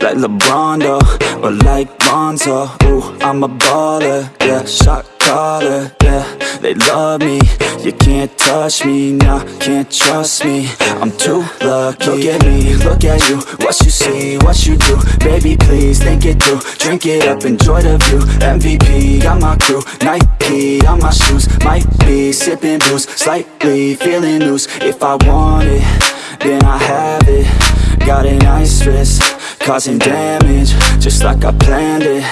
Like LeBron though, or like Lonzo. Ooh, I'm a baller, yeah, shot caller, yeah. They love me, you can't touch me, nah, can't trust me. I'm too lucky. Look at me, look at you, what you see, what you do. Baby, please, think it through, drink it up, enjoy the view. MVP, got my crew, Nike on my shoes. Might be sipping booze, slightly feeling loose. If I want it, then I have it. Got an ice wrist, causing damage Just like I planned it.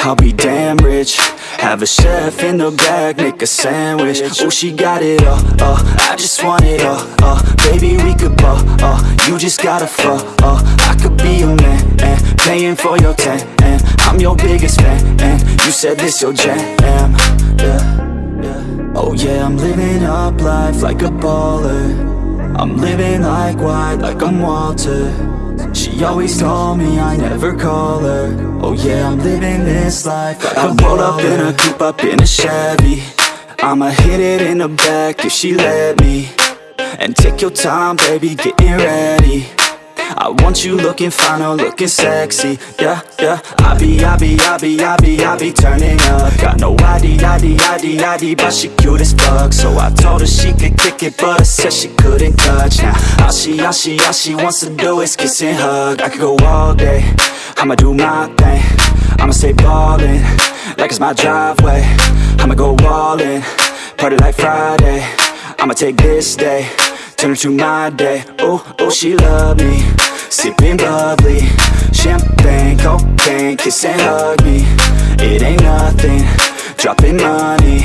I'll be damn rich. Have a chef in the back, make a sandwich. Oh, she got it all, uh, I just want it all, uh. Baby, we could ball, uh, you just gotta fall, uh. I could be your man, and paying for your tan And I'm your biggest fan, and you said this your jam, yeah, yeah. Oh yeah, I'm living up life like a baller I'm living like white, like I'm Walter She always told me I never call her. Oh yeah, I'm living this life like I roll up in a coupe, up in a Chevy. I'ma hit it in the back if she let me. And take your time, baby, getting ready I want you looking fine or looking sexy. Yeah, yeah. I be, I be, I be, I be, I be turning up. Got no ID, ID, ID, ID But she cute as fuck. So I told her she could kick it But I said she couldn't touch. Now all she, all she, all she wants to do is kiss and hug. I could go all day. I'ma do my thing. I'ma stay ballin' Like it's my driveway. I'ma go all in Party like Friday. I'ma take this day Turn it to my day. Oh, oh, she love me Sipping bubbly Champagne, cocaine Kiss and hug me. It ain't nothing. Dropping money.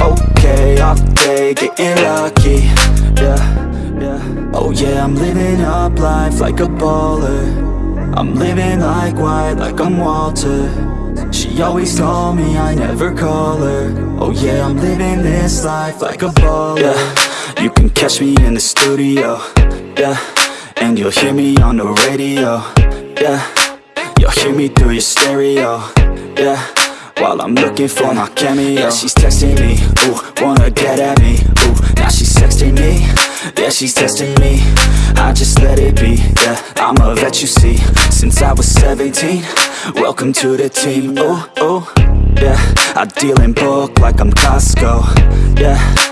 Okay, off day Getting lucky. Yeah, yeah. Oh yeah, I'm living up life like a baller. I'm living like white, like I'm Walter. She always told me I never call her. Oh yeah, I'm living this life like a baller. Yeah. You can catch me in the studio, yeah And you'll hear me on the radio, yeah. You'll hear me through your stereo, yeah. While I'm looking for my cameo. Yeah, she's texting me, ooh, wanna get at me, ooh. Now she's texting me, yeah, she's testing me. I just let it be, yeah. I'm a vet, you see. Since I was 17 Welcome to the team, ooh, ooh. Yeah, I deal in bulk like I'm Costco, yeah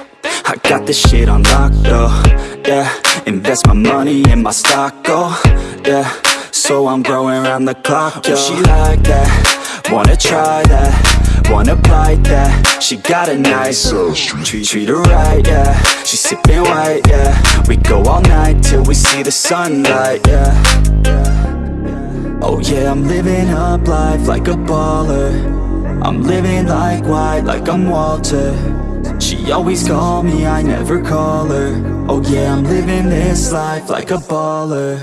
I got this shit on lock though, yeah Invest my money in my stock, oh, yeah So I'm growing around the clock, yo She like that, wanna try that. Wanna bite that, she got a nice oh, treat, treat her right, yeah. She sipping white, yeah. We go all night till we see the sunlight, yeah. Oh yeah, I'm living up life like a baller I'm living like white, like I'm Walter. She always call me, I never call her. Oh yeah, I'm living this life like a baller